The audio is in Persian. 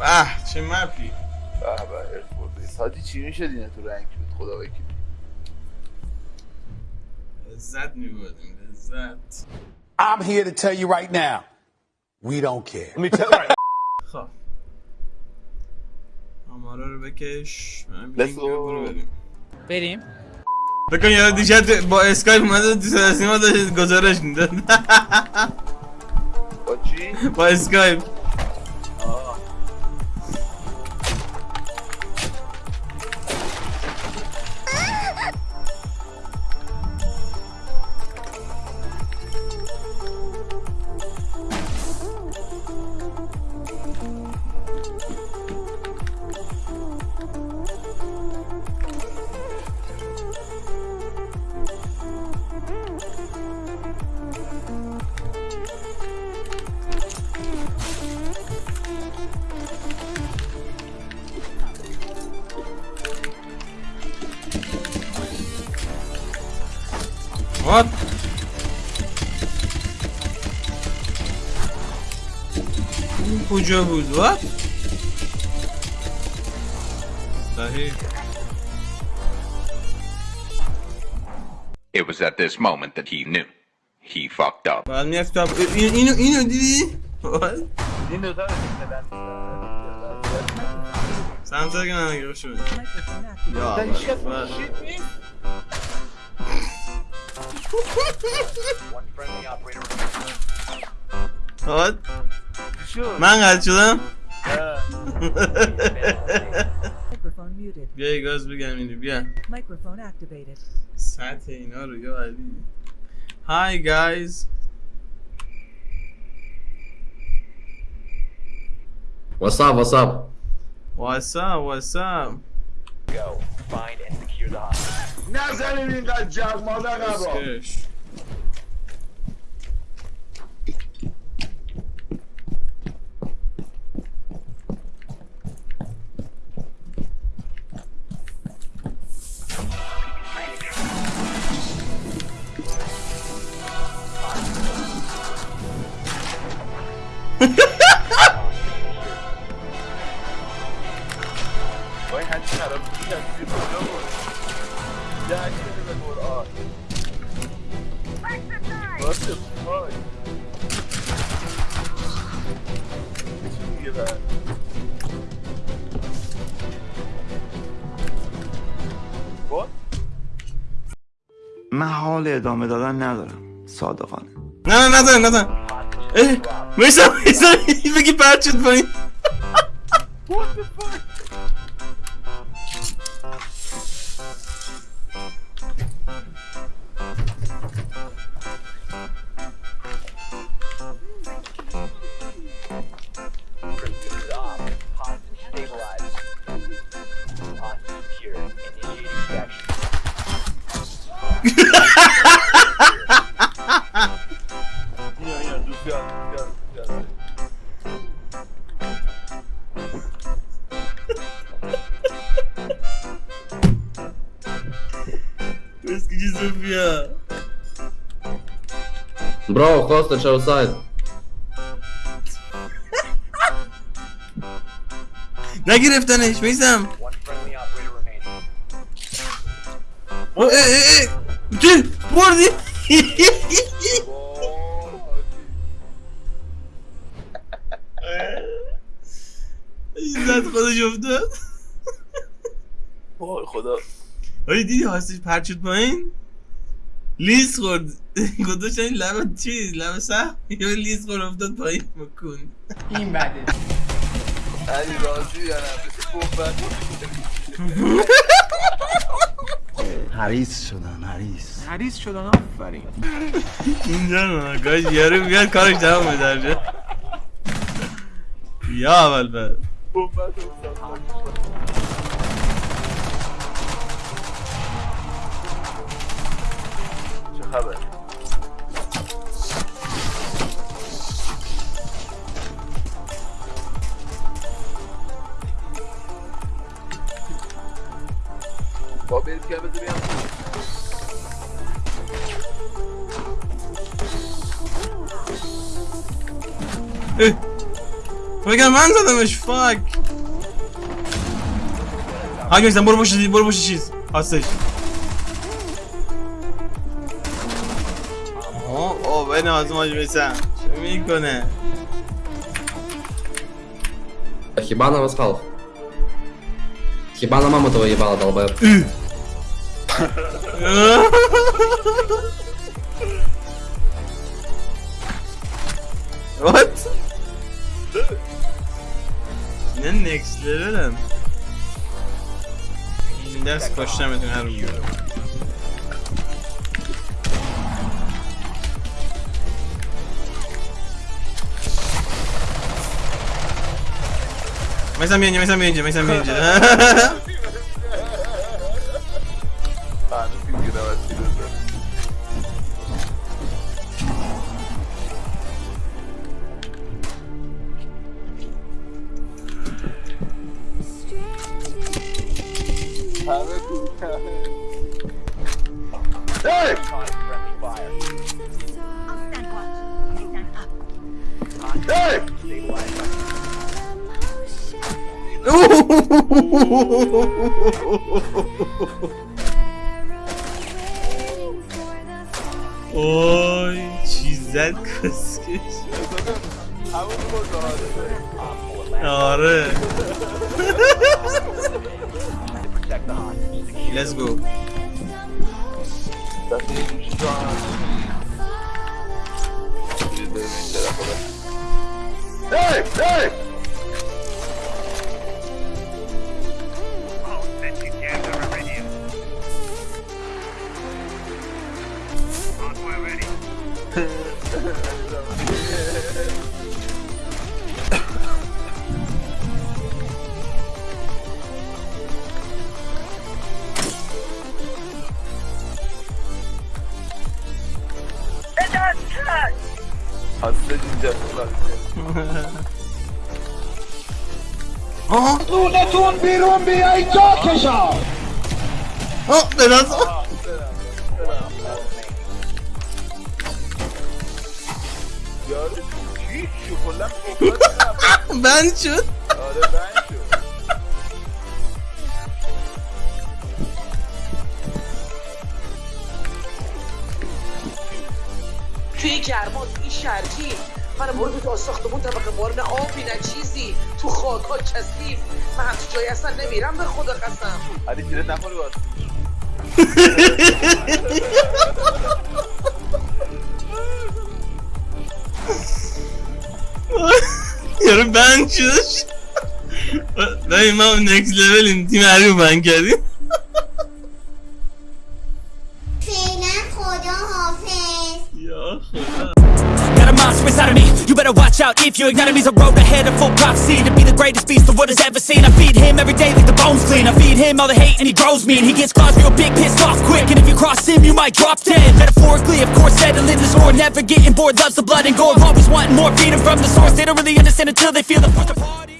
به چه مپی به به ارفورد بیس حاجی چی میشه دینه تو رنگ بود؟ خدا وکیل لذت میبردیم لذت. I'm here to tell you right now, we don't care. خب. آمارا رو بکش من بریم. بریم. بکن یاد دیشب با اسکایپ اومده تو سینما داشت گزارش می‌داد. با چی؟ با اسکایپ. What? Koca buz var. Dahi. It was at this moment that he knew. He fucked up. Well, mi yaptım? you know, you know, What? Windows abi. Sen de görüşürüz. Ya. Ben هیچ کس اول. شیت نیست. وات چی شد؟ من قد شدم اه. Microphone muted. بیا یه گاز بگم اینو بیا Microphone activated. سطح اینا رو یا علی Hi guys What's up? What's up? What's up what's up نزنین اینقدر جغ مادر قبا من حال ادامه دادن ندارم صادقانه. نه نه نزن نزن اه میسم میسم بگی پرد شد پایین اسکی Sofia Bro, hostage outside. نگرفتنش میسم. اه اه اه. چه؟ بردی؟ زد خودش افتاد. وای خدا. آره دیدی هاستش پرد شد پایین؟ لیز خورد. گذاشتن این لب چی؟ لب سه یا لیز خورد افتاد پایین. مکن این بده علی راضی یا نه حریص شدن حریص. حریص شدن آفرین. اینجا نه گاش یارو بیاد کارش تمام درجه یا اول بعد. بمبن چه خبر با برید که بذار بیام. بگم من زدمش فاک. میسم برو پشت برو پشت چیز. هستش. از حاج میسم چه میکنه Хиба на восхал. Хиба на маму твою ебала, долбоеб. What? Ne next level'ım? Ders koşamadım her gün. May zamienię, may zamienię, may zamienię. A, ty zginęłaś, Hey! Hey! وای چیزت کسکی؟ آره. Let's go. Hey hey. We're ready. Hasredince Aha! Nunetun bir umbi ay kâkeşâ! Ha! Ne lazım? Kokladın ben şu Öyle ben şu. توی گرما توی این شرجی من برو تو ساختمون طبقه مار نه آبی نه چیزی. تو خاک ها کثیف. من همچی جایی اصلا نمیرم به خدا قسم. Hadi jilet نخوری باز. Yarın ben şu Dayım ben next level'im تیم حریف من کردیم out if you ignite me's a road ahead of full prophecy To be the greatest beast the world has ever seen. I feed him every day like the bones clean. I feed him all the hate and he grows me And he gets claws real big, pissed off quick. And if you cross him you might drop dead. Metaphorically of course settling the score Never getting bored, loves the blood and gore Always wanting more, feeding from the source. They don't really understand until they feel the force